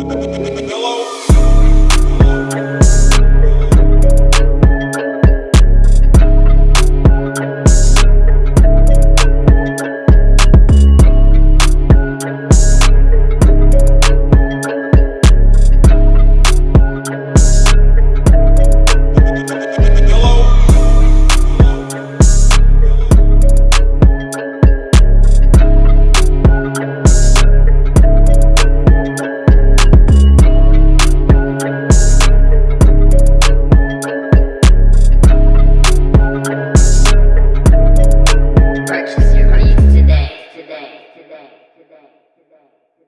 Hello.